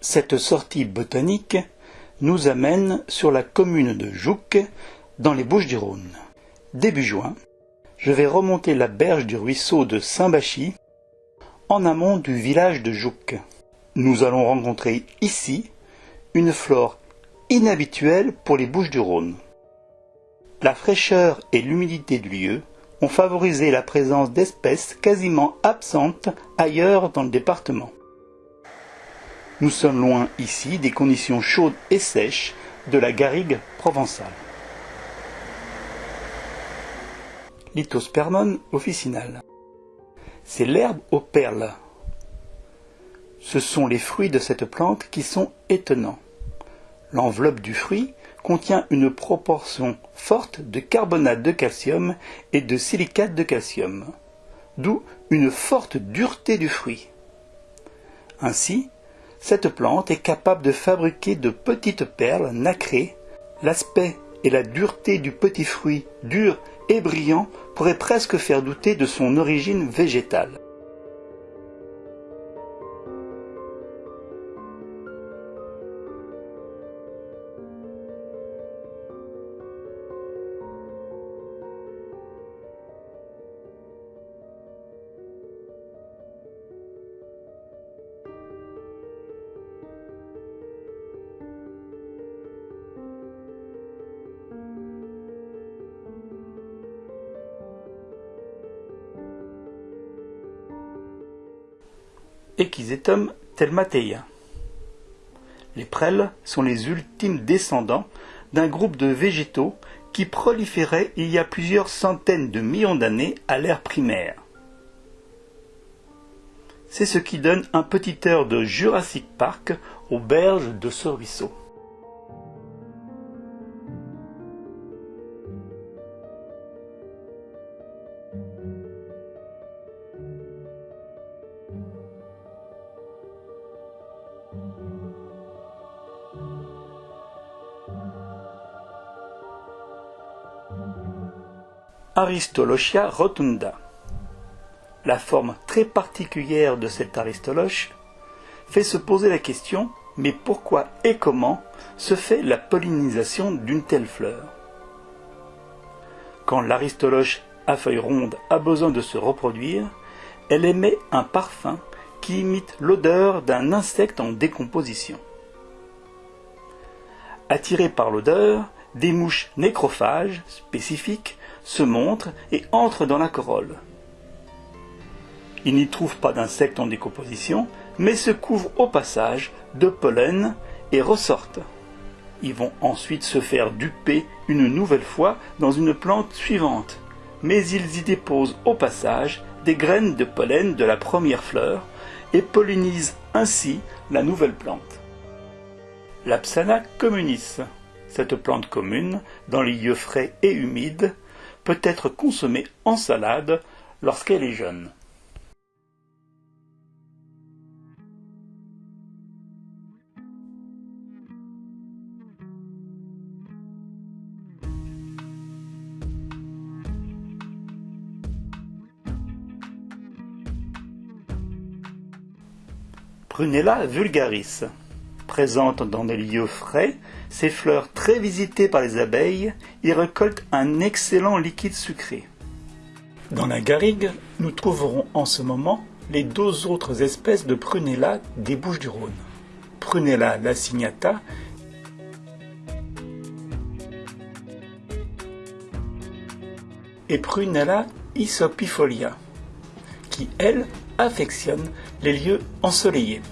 Cette sortie botanique nous amène sur la commune de Jouques, dans les Bouches-du-Rhône. Début juin, je vais remonter la berge du ruisseau de Saint-Bachy, en amont du village de Jouques. Nous allons rencontrer ici une flore inhabituelle pour les Bouches-du-Rhône. La fraîcheur et l'humidité du lieu ont favorisé la présence d'espèces quasiment absentes ailleurs dans le département. Nous sommes loin ici des conditions chaudes et sèches de la garrigue provençale. Lithospermon officinale. C'est l'herbe aux perles. Ce sont les fruits de cette plante qui sont étonnants. L'enveloppe du fruit contient une proportion forte de carbonate de calcium et de silicate de calcium, d'où une forte dureté du fruit. Ainsi, cette plante est capable de fabriquer de petites perles nacrées. L'aspect et la dureté du petit fruit dur et brillant pourraient presque faire douter de son origine végétale. Telmateia. Les prêles sont les ultimes descendants d'un groupe de végétaux qui proliféraient il y a plusieurs centaines de millions d'années à l'ère primaire. C'est ce qui donne un petit air de Jurassic Park aux berges de ce ruisseau. Aristolochia rotunda. La forme très particulière de cette aristoloche fait se poser la question mais pourquoi et comment se fait la pollinisation d'une telle fleur? Quand l'aristoloche à feuilles rondes a besoin de se reproduire, elle émet un parfum qui imite l'odeur d'un insecte en décomposition. Attirées par l'odeur, des mouches nécrophages spécifiques se montrent et entrent dans la corolle. Ils n'y trouvent pas d'insectes en décomposition, mais se couvrent au passage de pollen et ressortent. Ils vont ensuite se faire duper une nouvelle fois dans une plante suivante, mais ils y déposent au passage des graines de pollen de la première fleur et pollinisent ainsi la nouvelle plante. L'Apsana communis, cette plante commune, dans les lieux frais et humides, peut être consommée en salade lorsqu'elle est jeune. Prunella vulgaris. Présente dans des lieux frais, ces fleurs très visitées par les abeilles y récoltent un excellent liquide sucré. Dans la garrigue, nous trouverons en ce moment les deux autres espèces de Prunella des Bouches du Rhône. Prunella lacignata et Prunella isopifolia, qui, elles, affectionnent les lieux ensoleillés.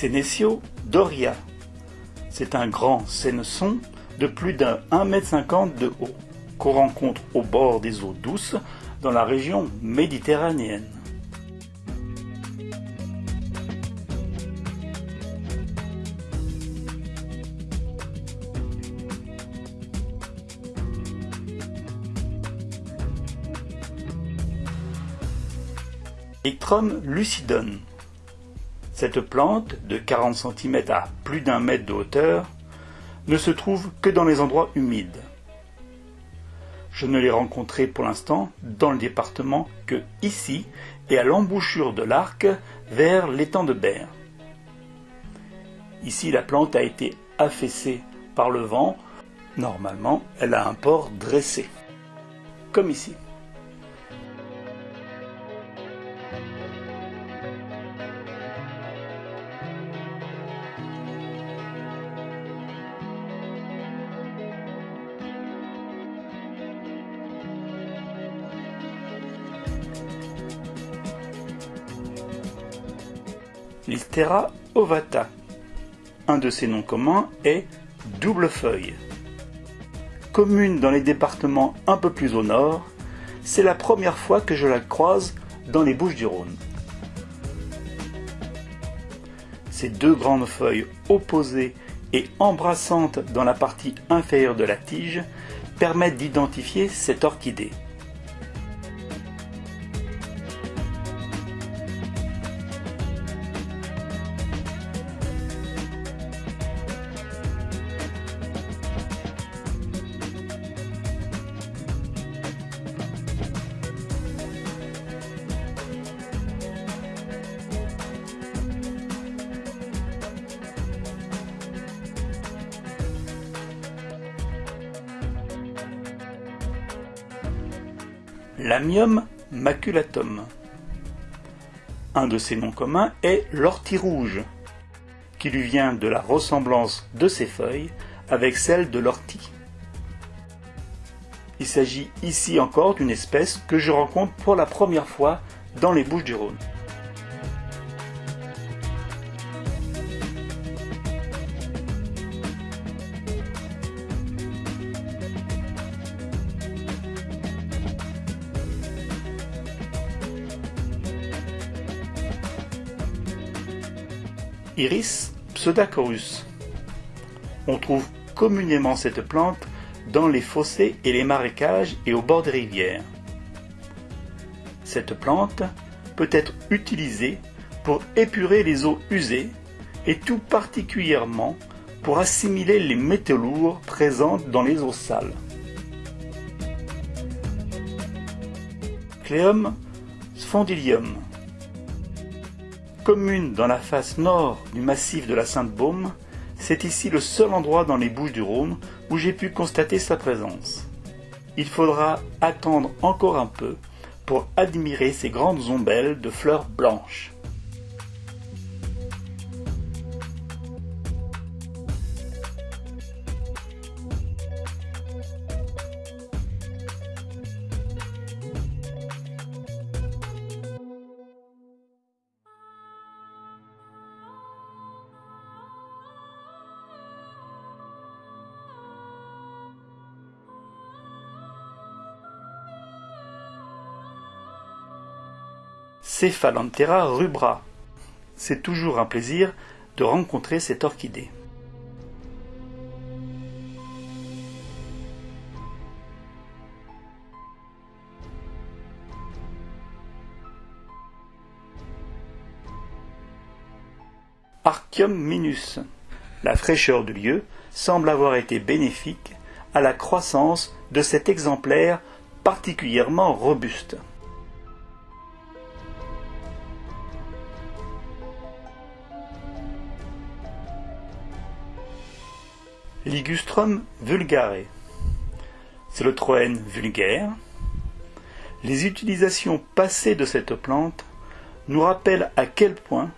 Sénécio Doria. C'est un grand sénesson de plus d'un 1,50 m de haut, qu'on rencontre au bord des eaux douces dans la région méditerranéenne. Electrum lucidum cette plante, de 40 cm à plus d'un mètre de hauteur, ne se trouve que dans les endroits humides. Je ne l'ai rencontré pour l'instant dans le département que ici et à l'embouchure de l'arc vers l'étang de Berre. Ici, la plante a été affaissée par le vent. Normalement, elle a un port dressé, comme ici. L'Iltera ovata. Un de ses noms communs est double feuille. Commune dans les départements un peu plus au nord, c'est la première fois que je la croise dans les Bouches du Rhône. Ces deux grandes feuilles opposées et embrassantes dans la partie inférieure de la tige permettent d'identifier cette orchidée. Lamium maculatum. Un de ses noms communs est l'ortie rouge, qui lui vient de la ressemblance de ses feuilles avec celle de l'ortie. Il s'agit ici encore d'une espèce que je rencontre pour la première fois dans les Bouches du Rhône. Iris pseudacorus. On trouve communément cette plante dans les fossés et les marécages et au bord des rivières. Cette plante peut être utilisée pour épurer les eaux usées et tout particulièrement pour assimiler les métaux lourds présents dans les eaux sales. Cleum sphondylium Commune dans la face nord du massif de la Sainte-Baume, c'est ici le seul endroit dans les Bouches du Rhône où j'ai pu constater sa présence. Il faudra attendre encore un peu pour admirer ces grandes ombelles de fleurs blanches. Cephalanthera rubra. C'est toujours un plaisir de rencontrer cette orchidée. Archium minus. La fraîcheur du lieu semble avoir été bénéfique à la croissance de cet exemplaire particulièrement robuste. Ligustrum vulgare. C'est le troène vulgaire. Les utilisations passées de cette plante nous rappellent à quel point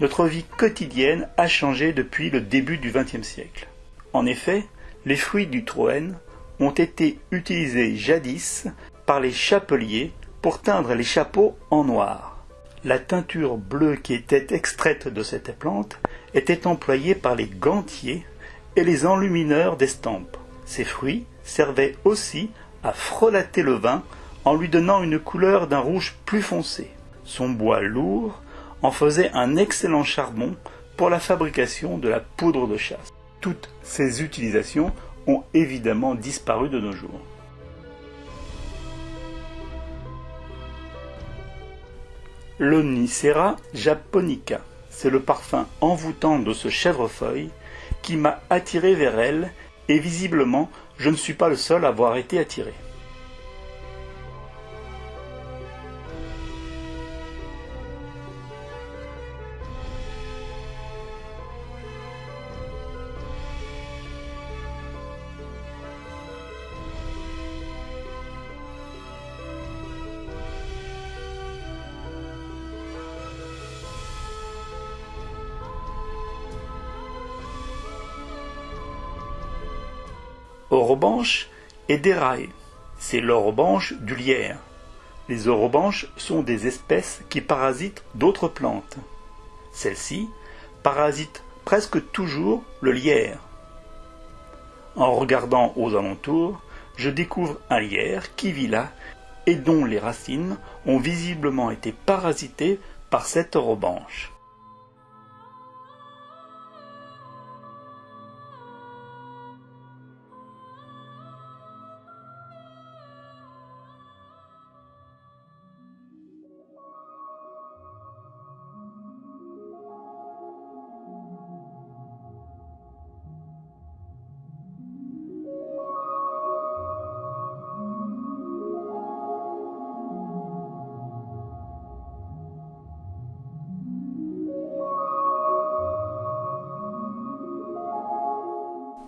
notre vie quotidienne a changé depuis le début du XXe siècle. En effet, les fruits du troène ont été utilisés jadis par les chapeliers pour teindre les chapeaux en noir. La teinture bleue qui était extraite de cette plante était employée par les gantiers les enlumineurs d'estampes. Ces fruits servaient aussi à frelater le vin en lui donnant une couleur d'un rouge plus foncé. Son bois lourd en faisait un excellent charbon pour la fabrication de la poudre de chasse. Toutes ces utilisations ont évidemment disparu de nos jours. l'Onicera japonica. C'est le parfum envoûtant de ce chèvrefeuille qui m'a attiré vers elle, et visiblement je ne suis pas le seul à avoir été attiré. Orobanche et déraille. C'est l'orobanche du lierre. Les orobanches sont des espèces qui parasitent d'autres plantes. Celles-ci parasitent presque toujours le lierre. En regardant aux alentours, je découvre un lierre qui vit là et dont les racines ont visiblement été parasitées par cette orobanche.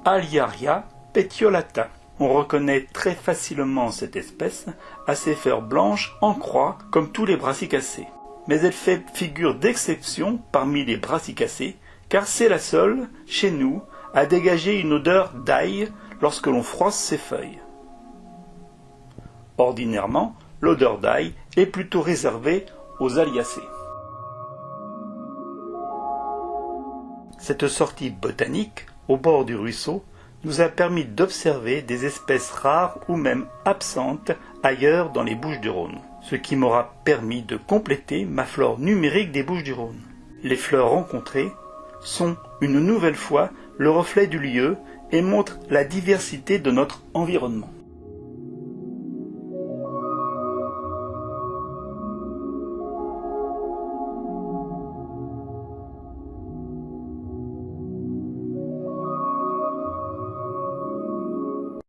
Aliaria petiolata. On reconnaît très facilement cette espèce à ses fleurs blanches en croix comme tous les brassicacées. Mais elle fait figure d'exception parmi les brassicacées car c'est la seule, chez nous, à dégager une odeur d'ail lorsque l'on froisse ses feuilles. Ordinairement, l'odeur d'ail est plutôt réservée aux aliacées. Cette sortie botanique au bord du ruisseau nous a permis d'observer des espèces rares ou même absentes ailleurs dans les Bouches du Rhône, ce qui m'aura permis de compléter ma flore numérique des Bouches du Rhône. Les fleurs rencontrées sont une nouvelle fois le reflet du lieu et montrent la diversité de notre environnement.